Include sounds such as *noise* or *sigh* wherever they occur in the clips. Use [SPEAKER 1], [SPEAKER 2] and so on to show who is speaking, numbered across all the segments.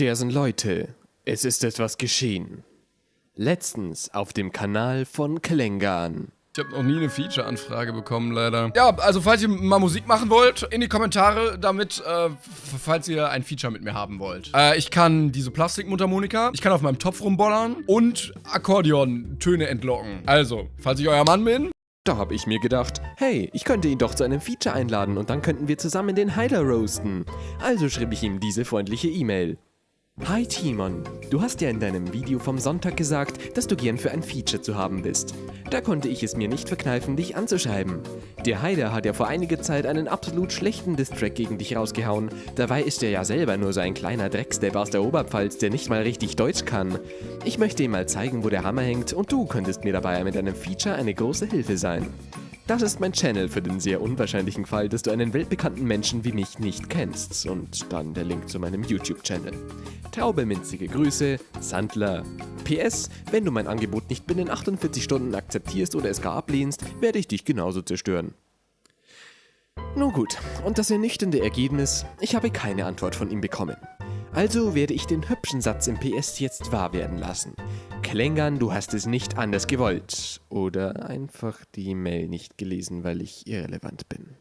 [SPEAKER 1] Dersen Leute, es ist etwas geschehen. Letztens auf dem Kanal von Klengan.
[SPEAKER 2] Ich habe noch nie eine Feature-Anfrage bekommen, leider. Ja, also falls ihr mal Musik machen wollt, in die Kommentare damit, äh, falls ihr ein Feature mit mir haben wollt. Äh, ich kann diese Plastikmundharmonika, ich kann auf meinem Topf rumbollern und Akkordeon-Töne entlocken. Also, falls ich euer Mann bin,
[SPEAKER 1] Da habe ich mir gedacht, hey, ich könnte ihn doch zu einem Feature einladen und dann könnten wir zusammen den Heiler roasten. Also schrieb ich ihm diese freundliche E-Mail. Hi Timon, du hast ja in deinem Video vom Sonntag gesagt, dass du gern für ein Feature zu haben bist. Da konnte ich es mir nicht verkneifen, dich anzuschreiben. Der Heider hat ja vor einiger Zeit einen absolut schlechten Distrack gegen dich rausgehauen. Dabei ist er ja selber nur so ein kleiner Dreckstep aus der Oberpfalz, der nicht mal richtig Deutsch kann. Ich möchte ihm mal zeigen, wo der Hammer hängt und du könntest mir dabei mit einem Feature eine große Hilfe sein. Das ist mein Channel für den sehr unwahrscheinlichen Fall, dass du einen weltbekannten Menschen wie mich nicht kennst. Und dann der Link zu meinem YouTube-Channel. Taube minzige Grüße, Sandler. PS, wenn du mein Angebot nicht binnen 48 Stunden akzeptierst oder es gar ablehnst, werde ich dich genauso zerstören. Nun gut, und das ernüchternde Ergebnis, ich habe keine Antwort von ihm bekommen. Also werde ich den hübschen Satz im PS jetzt wahr werden lassen. Klängern, du hast es nicht anders gewollt. Oder einfach die Mail nicht gelesen, weil ich irrelevant bin.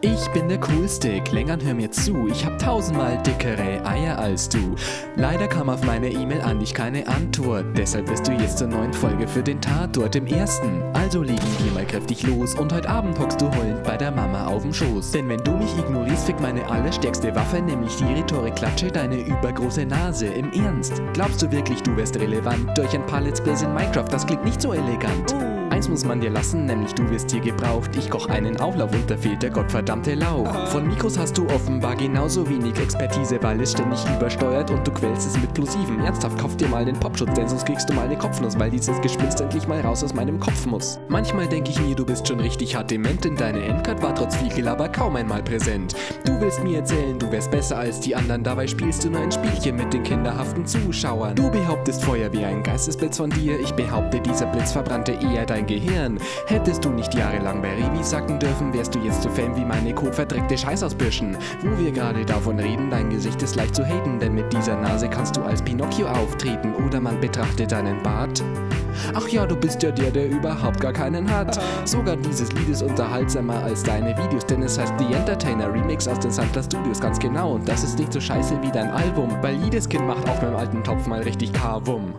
[SPEAKER 1] Ich bin der Coolste, Klängern hör mir zu, ich hab tausendmal dickere Eier als du. Leider kam auf meine E-Mail an dich keine Antwort, deshalb bist du jetzt zur neuen Folge für den Tatort im ersten. Also legen wir mal kräftig los und heute Abend hockst du heulend bei der Mama auf dem Schoß. Denn wenn du mich ignorierst, fickt meine allerstärkste Waffe, nämlich die Rhetorik-Klatsche, deine übergroße Nase. Im Ernst, glaubst du wirklich, du wärst relevant durch ein paar Let's Plays in Minecraft? Das klingt nicht so elegant. Eins muss man dir lassen, nämlich du wirst hier gebraucht. Ich koch einen Auflauf und da fehlt der gottverdammte Lauch. Von Mikros hast du offenbar genauso wenig Expertise, weil es ständig übersteuert und du quälst es mit Plosiven. Ernsthaft, kauf dir mal den Popschutz, denn sonst kriegst du mal eine Kopfnuss, weil dieses Gespinst endlich mal raus aus meinem Kopf muss. Manchmal denke ich mir, du bist schon richtig hart dement, denn deine Endcard war trotz viel Gelaber kaum einmal präsent. Du willst mir erzählen, du wärst besser als die anderen, dabei spielst du nur ein Spielchen mit den kinderhaften Zuschauern. Du behauptest Feuer wie ein Geistesblitz von dir, ich behaupte, dieser Blitz verbrannte eher dein Gehirn. Hättest du nicht jahrelang bei Revi sacken dürfen, wärst du jetzt so fame wie meine kotverdreckte Scheißausbirschen. Wo wir gerade davon reden, dein Gesicht ist leicht zu haten, denn mit dieser Nase kannst du als Pinocchio auftreten oder man betrachtet deinen Bart. Ach ja, du bist ja der, der überhaupt gar keinen hat. Sogar dieses Lied ist unterhaltsamer als deine Videos, denn es heißt The Entertainer Remix aus den Sandler Studios, ganz genau. Und das ist nicht so scheiße wie dein Album, weil jedes Kind macht auf meinem alten Topf mal richtig Kavum.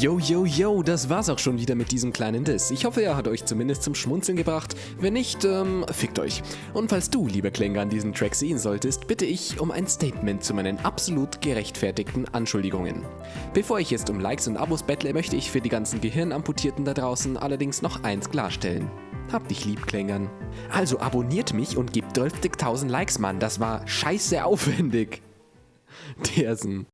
[SPEAKER 1] Yo, yo, yo, das war's auch schon wieder mit diesem kleinen Diss. Ich hoffe, er hat euch zumindest zum Schmunzeln gebracht. Wenn nicht, ähm, fickt euch. Und falls du, lieber Klänger, an diesen Track sehen solltest, bitte ich um ein Statement zu meinen absolut gerechtfertigten Anschuldigungen. Bevor ich jetzt um Likes und Abos bettle, möchte ich für die ganzen Gehirnamputierten da draußen allerdings noch eins klarstellen. Hab dich lieb, Klängern. Also abonniert mich und gebt 12.000 Likes, Mann. Das war scheiße aufwendig. *laughs* Dersen.